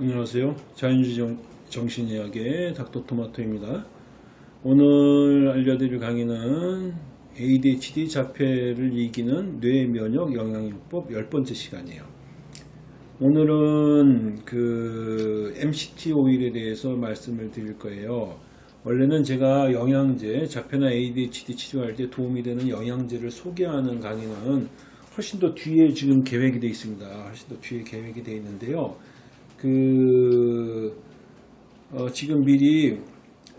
안녕하세요. 자연주의 정신의학의 닥터토마토입니다. 오늘 알려드릴 강의는 ADHD 자폐를 이기는 뇌면역 영양요법 10번째 시간이에요. 오늘은 그 MCT 오일에 대해서 말씀을 드릴 거예요. 원래는 제가 영양제, 자폐나 ADHD 치료할 때 도움이 되는 영양제를 소개하는 강의는 훨씬 더 뒤에 지금 계획이 되어 있습니다. 훨씬 더 뒤에 계획이 되어 있는데요. 그 어, 지금 미리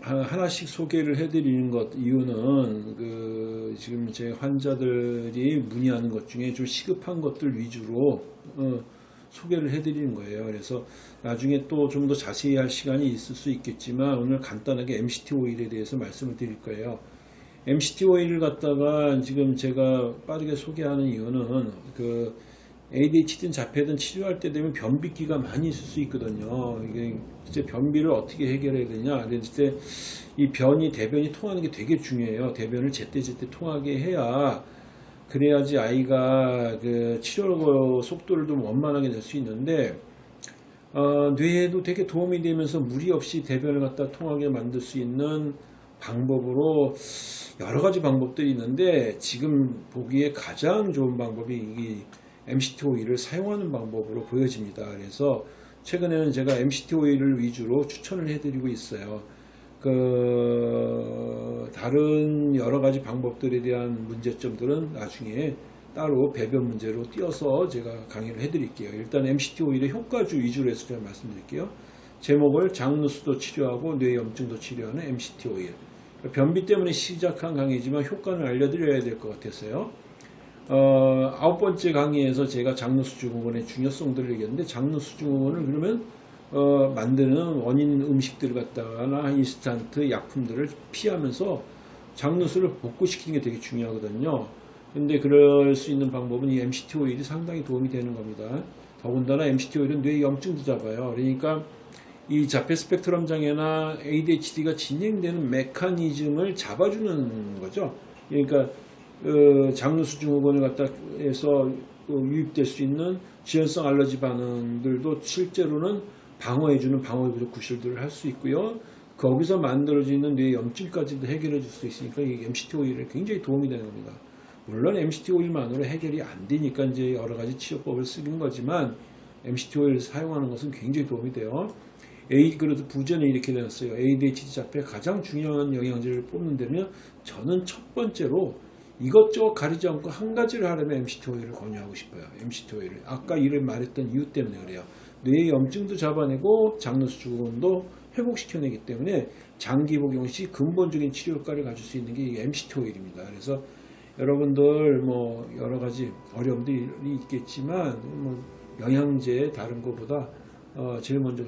하나씩 소개를 해드리는 것 이유는 그 지금 제 환자들이 문의하는 것 중에 좀 시급한 것들 위주로 어, 소개를 해드리는 거예요. 그래서 나중에 또 좀 더 자세히 할 시간이 있을 수 있겠지만 오늘 간단하게 MCT 오일에 대해서 말씀을 드릴 거예요. MCT 오일을 갖다가 지금 제가 빠르게 소개하는 이유는 그 ADHD든 자폐든 치료할 때 되면 변비기가 많이 있을 수 있거든요. 이게 이제 변비를 어떻게 해결해야 되냐. 그랬을 때이 변이 대변이 통하는 게 되게 중요해요. 대변을 제때제때 통하게 해야 그래야지 아이가 그 치료 속도를 좀 원만하게 낼 수 있는데 어, 뇌에도 되게 도움이 되면서 무리 없이 대변을 갖다 통하게 만들 수 있는 방법으로 여러 가지 방법들이 있는데 지금 보기에 가장 좋은 방법이 이 MCT 오일을 사용하는 방법으로 보여집니다. 그래서 최근에는 제가 MCT 오일을 위주로 추천을 해드리고 있어요. 그 다른 여러 가지 방법들에 대한 문제점들은 나중에 따로 배변 문제로 띄어서 제가 강의를 해드릴게요. 일단 MCT 오일의 효과주 위주로 해서 제가 말씀드릴게요. 제목을 장누수도 치료하고 뇌염증도 치료하는 MCT 오일. 변비 때문에 시작한 강의지만 효과는 알려드려야 될 것 같았어요. 어, 아홉 번째 강의에서 제가 장르수증후군의 중요성들을 얘기했는데 장르수증후군을 그러면 어, 만드는 원인 음식들을 갖다가나 인스턴트 약품들을 피하면서 장누수를 복구시키는 게 되게 중요하거든요. 근데 그럴 수 있는 방법은 이 MCT 오일이 상당히 도움이 되는 겁니다. 더군다나 MCT 오일은 뇌 염증도 잡아요. 그러니까 이 자폐 스펙트럼 장애나 ADHD가 진행되는 메커니즘을 잡아주는 거죠. 그러니까 그 장르수증후군을 갖다 해서 그 유입될 수 있는 지연성 알러지 반응들도 실제로는 방어해주는 방어의 부족 구실들을 할 수 있고요. 거기서 만들어지는 뇌 염증까지도 해결해 줄 수 있으니까 이 MCT 오일이 굉장히 도움이 되는 겁니다. 물론 MCT 오일만으로 해결이 안 되니까 이제 여러 가지 치료법을 쓰는 거지만 MCT 오일을 사용하는 것은 굉장히 도움이 돼요. A 그래도 부전에 이렇게 되었어요. ADHD 자폐 가장 중요한 영양제를 뽑는 데면 저는 첫 번째로 이것저것 가리지 않고 한 가지를 하려면 MCT 오일을 권유하고 싶어요. MCT 오일을. 아까 이를 말했던 이유 때문에 그래요. 뇌의 염증도 잡아내고 장르수증후군도 회복시켜내기 때문에 장기 복용 시 근본적인 치료 효과를 가질 수 있는 게 MCT 오일입니다. 그래서 여러분들 뭐 여러 가지 어려움들이 있겠지만 뭐 영양제 다른 것보다 어 제일 먼저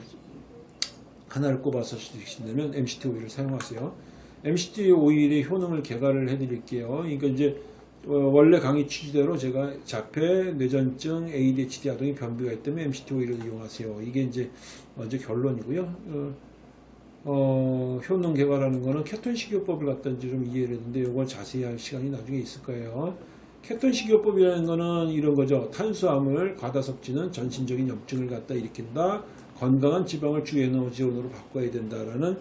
하나를 꼽아서 쓰신다면 MCT 오일을 사용하세요. MCT 오일의 효능을 개괄을 해드릴게요. 그러니까 이제 어, 원래 강의 취지대로 제가 자폐, 뇌전증, ADHD 아동이 변비가 있다면 MCT 오일을 이용하세요. 이게 이제 먼저 결론이고요. 어, 어, 효능 개발하는 거는 케톤 식이요법을 갖다 이제 좀 이해를 했는데 이걸 자세히 할 시간이 나중에 있을 거예요. 케톤 식이요법이라는 거는 이런 거죠. 탄수화물 과다 섭취는 전신적인 염증을 갖다 일으킨다. 건강한 지방을 주 에너지원으로 바꿔야 된다라는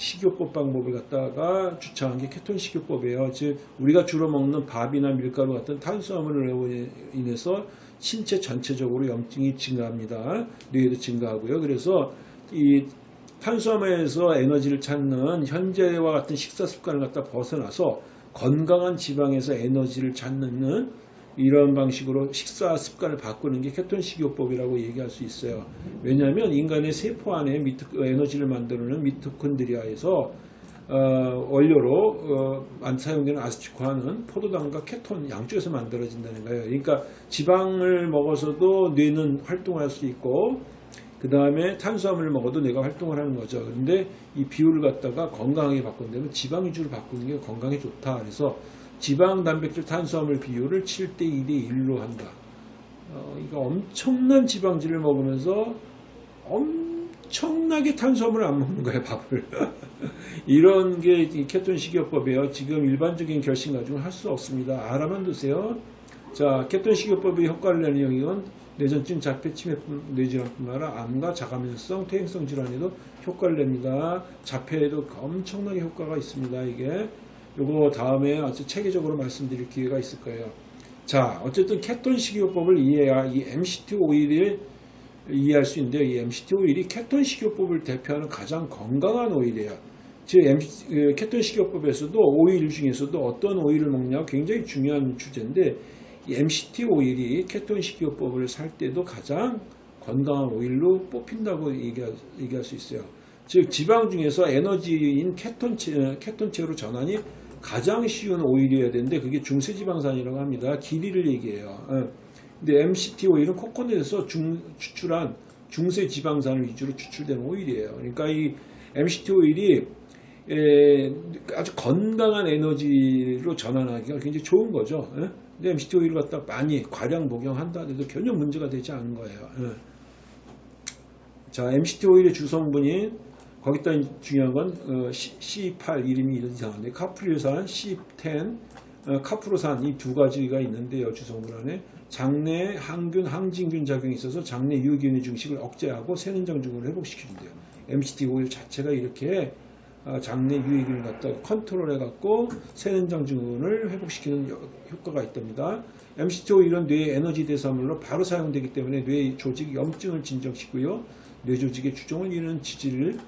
식이요법 방법을 갖다가 주창한 게 케톤 식이요법이에요. 즉 우리가 주로 먹는 밥이나 밀가루 같은 탄수화물로 인해서 신체 전체적으로 염증이 증가합니다. 뇌에도 증가하고요. 그래서 이 탄수화물에서 에너지를 찾는 현재와 같은 식사 습관을 갖다 벗어나서 건강한 지방에서 에너지를 찾는 이런 방식으로 식사 습관을 바꾸는 게 케톤 식이요법이라고 얘기할 수 있어요. 왜냐하면 인간의 세포 안에 미토, 에너지를 만드는 미토콘드리아에서 어, 원료로 어, 사용되는 아세티코아는 포도당과 케톤 양쪽에서 만들어진다는 거예요. 그러니까 지방을 먹어서도 뇌는 활동할 수 있고 그 다음에 탄수화물을 먹어도 뇌가 활동을 하는 거죠. 그런데 이 비율을 갖다가 건강하게 바꾼다면 지방 위주로 바꾸는 게 건강에 좋다. 그래서 지방, 단백질, 탄수화물 비율을 7대 2대 1로 한다. 어, 이거 엄청난 지방질을 먹으면서 엄청나게 탄수화물을 안 먹는 거예요, 밥을. 이런 게 케톤 식이요법이에요. 지금 일반적인 결심 가지고는 할 수 없습니다. 알아만 두세요. 자, 케톤 식이요법의 효과를 내는 영역은 뇌전증, 자폐, 치매, 뇌질환뿐만 아니라 암과 자가면성, 퇴행성 질환에도 효과를 냅니다. 자폐에도 엄청나게 효과가 있습니다. 이게 요거 다음에 아주 체계적으로 말씀드릴 기회가 있을 거예요. 자, 어쨌든 케톤 식이요법을 이해해야 이 MCT 오일을 이해할 수 있는데요. 이 MCT 오일이 케톤 식이요법을 대표하는 가장 건강한 오일이에요. 즉 MC, 그 케톤 식이요법에서도 오일 중에서도 어떤 오일을 먹냐 굉장히 중요한 주제인데 이 MCT 오일이 케톤 식이요법을 살 때도 가장 건강한 오일로 뽑힌다고 얘기할, 얘기할 수 있어요. 즉 지방 중에서 에너지인 케톤체, 케톤체로 전환이 가장 쉬운 오일이어야 되는데 그게 중세지방산이라고 합니다. 길이를 얘기해요. 어. 근데 MCT 오일은 코코넛에서 중, 추출한 중세지방산을 위주로 추출되는 오일이에요. 그러니까 이 MCT 오일이 에, 아주 건강한 에너지로 전환하기가 굉장히 좋은 거죠. 예? 근데 MCT 오일을 갖다 많이 과량 복용한다 해도 전혀 문제가 되지 않은 거예요. 예. 자, MCT 오일의 주성분인 거기다 중요한 건 어, C, 8 이름이 이상한데 카프릴산, C10, 어, 카프로산 이 두 가지가 있는데요. 주성분 안에 장내 항균, 항진균 작용이 있어서 장내 유기균의 증식을 억제하고 세는장 증후를 회복시키는데요. MCT 오일 자체가 이렇게 어, 장내 유익을 갖다 컨트롤해 갖고 세는장 증후군을 회복시키는 효과가 있답니다. MCT 오일은 뇌의 에너지 대사물로 바로 사용되기 때문에 뇌 조직 염증을 진정시키고요. 뇌 조직의 주종을 이루는 지질을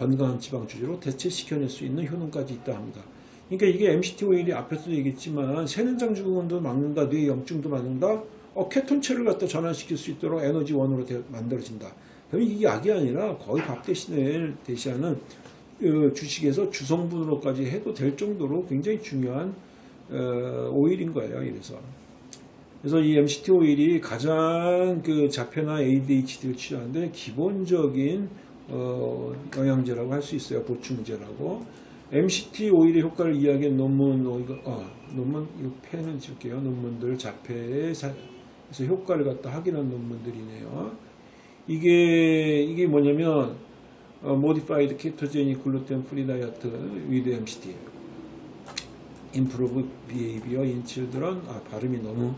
건강한 지방 주지로 대체시켜낼 수 있는 효능까지 있다 합니다. 그러니까 이게 MCT 오일이 앞에서도 얘기했지만 세는장 증후군도 막는다, 뇌 염증도 막는다, 어, 케톤체를 갖다 전환시킬 수 있도록 에너지 원으로 대, 만들어진다. 그럼 이게 약이 아니라 거의 밥 대신에 대시하는 어, 주식에서 주성분으로까지 해도 될 정도로 굉장히 중요한 어, 오일인 거예요. 이래서. 그래서 이 MCT 오일이 가장 그 자폐나 ADHD를 치료하는데 기본적인 어, 영양제라고 할 수 있어요. 보충제라고. MCT 오일의 효과를 이야기한 논문, 어, 논문, 이 펜을 줄게요. 논문들 자폐에서 효과를 갖다 확인한 논문들이네요. 이게, 이게 뭐냐면, 어, modified ketogenic gluten free diet with MCT. improve behavior in children. 아, 발음이 너무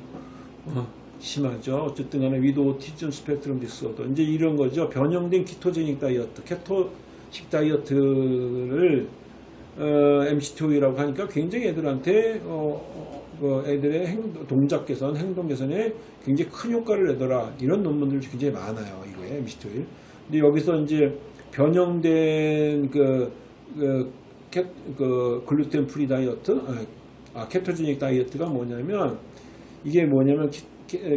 어, 심하죠. 어쨌든 간에 with autism spectrum disorder. 이제 이런 거죠. 변형된 키토제닉 다이어트, 케토식 다이어트를 어, MCT5라고 하니까 굉장히 애들한테 어, 어, 그 애들의 행, 동작 개선, 행동 개선에 굉장히 큰 효과를 내더라. 이런 논문들이 굉장히 많아요. 이거에 MCT5. 근데 여기서 이제 변형된 그, 그, 케, 그 글루텐 free 다이어트, 아, ketogenic 다이어트가 뭐냐면 이게 뭐냐면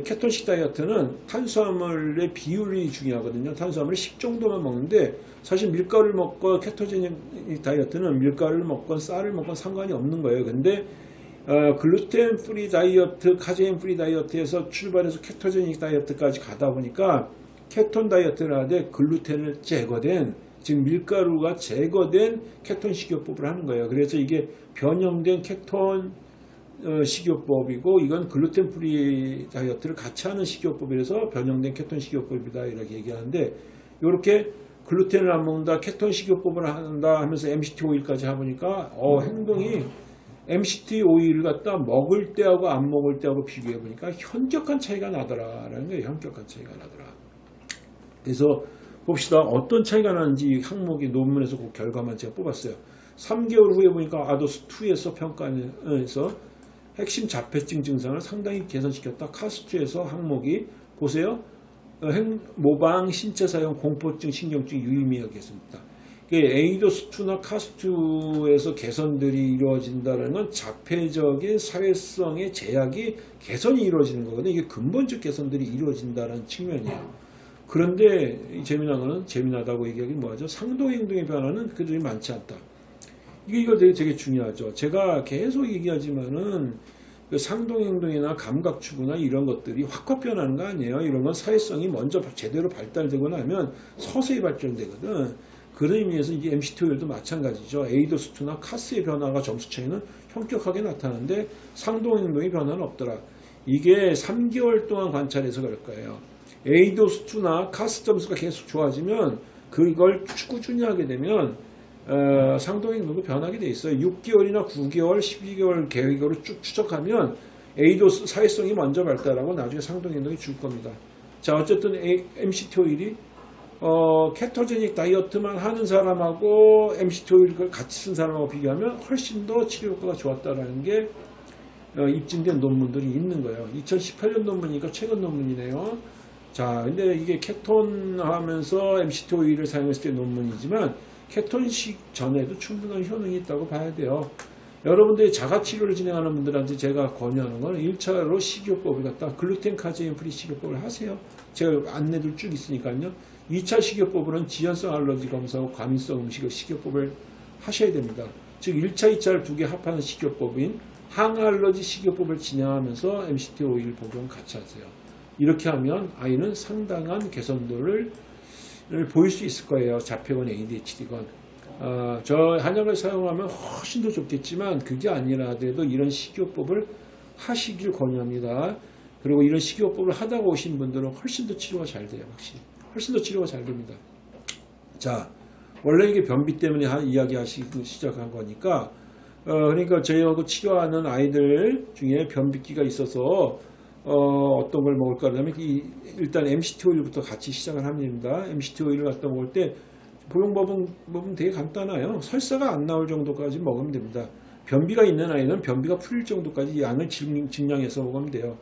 케톤식 다이어트는 탄수화물의 비율이 중요하거든요. 탄수화물을 십 정도만 먹는데 사실 밀가루를 먹고 ketogenic 다이어트는 밀가루를 먹건 쌀을 먹건 상관이 없는 거예요. 근데 어, 글루텐 free 다이어트, 카제인 free 다이어트에서 출발해서 ketogenic 다이어트까지 가다 보니까 케톤 다이어트를 하되 글루텐을 제거된 즉 밀가루가 제거된 케톤 식이요법을 하는 거예요. 그래서 이게 변형된 케톤 어, 식이요법이고 이건 글루텐 free 다이어트를 같이 하는 식이요법이라서 변형된 케톤 식이요법이다 이렇게 얘기하는데 이렇게 글루텐을 안 먹는다 케톤 식이요법을 한다 하면서 MCT 오일까지 해보니까 어, 행동이 MCT 오일을 갖다 먹을 때하고 안 먹을 때하고 비교해 보니까 현격한 차이가 나더라라는 거예요. 현격한 차이가 나더라. 그래서 봅시다. 어떤 차이가 나는지 항목이 논문에서 그 결과만 제가 뽑았어요. 3개월 후에 보니까 아도스2에서 평가에서 핵심 자폐증 증상을 상당히 개선시켰다. 카스트에서 항목이 보세요. 어, 모방 신체 사용 공포증 신경증 유의미하겠습니다. 에이도스2나 카스트에서 개선들이 이루어진다는 건 자폐적인 사회성의 제약이 개선이 이루어지는 거거든요. 이게 근본적 개선들이 이루어진다는 측면이에요. 그런데 재미난 거는 재미나다고 얘기하기 뭐하죠? 상도행동의 변화는 그들이 많지 않다. 이게 이거 되게, 되게 중요하죠. 제가 계속 얘기하지만은 그 상동행동이나 감각추구나 이런 것들이 확확 변하는 거 아니에요. 이런 건 사회성이 먼저 제대로 발달되고 나면 서서히 발전되거든. 그런 의미에서 이제 MCT 오일도 마찬가지죠. ADOS2나 CARS의 변화가 점수 차이는 현격하게 나타나는데 상동행동의 변화는 없더라. 이게 3개월 동안 관찰해서 그럴 거예요. ADOS2나 CARS 점수가 계속 좋아지면 그걸 꾸준히 하게 되면 어, 상동행동도 변하게 돼 있어요. 6개월이나 9개월, 12개월 계획으로 쭉 추적하면 얘도 사회성이 먼저 발달하고 나중에 상동행동이 줄 겁니다. 자 어쨌든 A- MCT 오일이 어, ketogenic 다이어트만 하는 사람하고 MCT 오일을 같이 쓴 사람하고 비교하면 훨씬 더 치료 효과가 좋았다라는 게 어, 입증된 논문들이 있는 거예요. 2018년 논문이니까 최근 논문이네요. 자, 근데 이게 케톤 하면서 MCT 오일을 사용했을 때 논문이지만 케톤식 전에도 충분한 효능이 있다고 봐야 돼요. 여러분들이 자가치료를 진행하는 분들한테 제가 권유하는 건 1차로 식이요법을 갖다 글루텐 카제인 free 식이요법을 하세요. 제가 안내들 쭉 있으니까요. 2차 식이요법으로는 지연성 알러지 검사하고 과민성 음식의 식이요법을 하셔야 됩니다. 즉 1차, 2차를 두 개 합하는 식이요법인 항알러지 식이요법을 진행하면서 MCT 오일 복용 같이 하세요. 이렇게 하면 아이는 상당한 개선도를 를 보일 수 있을 거예요. 자폐건 ADHD건. 어, 저 한약을 사용하면 훨씬 더 좋겠지만 그게 아니라 하더라도 이런 식이요법을 하시길 권유합니다. 그리고 이런 식이요법을 하다가 오신 분들은 훨씬 더 치료가 잘 돼요. 확실히. 훨씬 더 치료가 잘 됩니다. 자, 원래 이게 변비 때문에 하- 이야기하시고 시작한 거니까 어, 그러니까 저희하고 치료하는 아이들 중에 변비기가 있어서 어, 어떤 걸 먹을까 그러면 이, 일단 MCT 오일부터 같이 시작을 합니다. MCT 오일을 갖다 먹을 때 복용법은 법은 되게 간단해요. 설사가 안 나올 정도까지 먹으면 됩니다. 변비가 있는 아이는 변비가 풀릴 정도까지 양을 증- 증량해서 먹으면 돼요.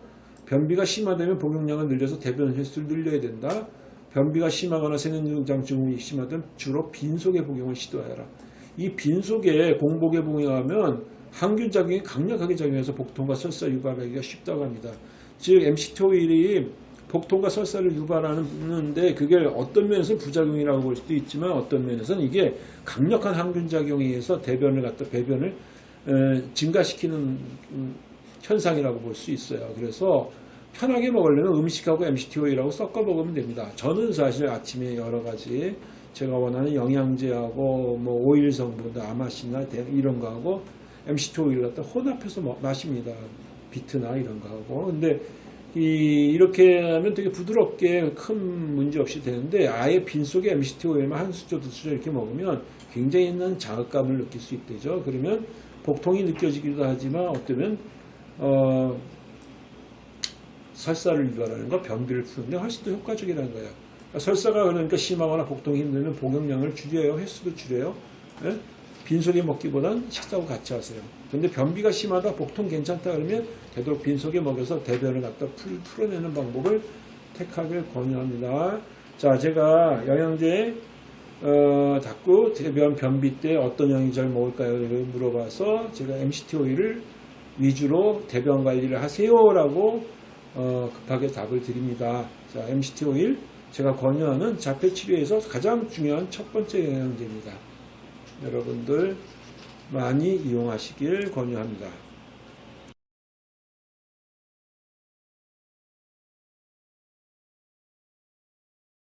변비가 심하다면 복용량을 늘려서 대변 횟수를 늘려야 된다. 변비가 심하거나 세균장 증후군이 심하다면 주로 빈속의 복용을 시도하여라. 이 빈속에 공복에 복용하면 항균 작용이 강력하게 작용해서 복통과 설사 유발하기가 쉽다고 합니다. 즉 MCT 오일이 복통과 설사를 유발하는데 그게 어떤 면에서는 부작용이라고 볼 수도 있지만 어떤 면에서는 이게 강력한 항균 작용에 의해서 대변을 갖다 배변을 에, 증가시키는 음, 현상이라고 볼 수 있어요. 그래서 편하게 먹으려면 음식하고 MCT 오일하고 섞어 먹으면 됩니다. 저는 사실 아침에 여러 가지 제가 원하는 영양제하고 뭐 오일 성분, 대- 이런 거하고 MCT 오일 갖다 혼합해서 먹- 마십니다. 비트나 이런 거 하고. 근데 이, 이렇게 하면 되게 부드럽게 큰 문제 없이 되는데 아예 빈속에 MCT 오일만 한 수저 두 수저 이렇게 먹으면 굉장히 있는 자극감을 느낄 수 있대죠. 그러면 복통이 느껴지기도 하지만 어쩌면 어, 설사를 유발하는 거, 변비를 푸는데 훨씬 더 효과적이라는 거예요. 설사가 그러니까 심하거나 복통이 힘들면 복용량을 줄여요, 횟수도 줄여요. 예? 빈속에 먹기보단 식사하고 같이 하세요. 근데 변비가 심하다, 복통 괜찮다 그러면 되도록 빈속에 먹여서 대변을 갖다 풀, 풀어내는 방법을 택하길 권유합니다. 자, 제가 영양제 어, 닦고 대변 변비 때 어떤 영양제를 먹을까요? 를 물어봐서 제가 MCT 오일을 위주로 대변 관리를 하세요라고 어, 급하게 답을 드립니다. 자, MCT 오일 제가 권유하는 자폐 치료에서 가장 중요한 첫 번째 영양제입니다. 여러분들 많이 이용하시길 권유합니다.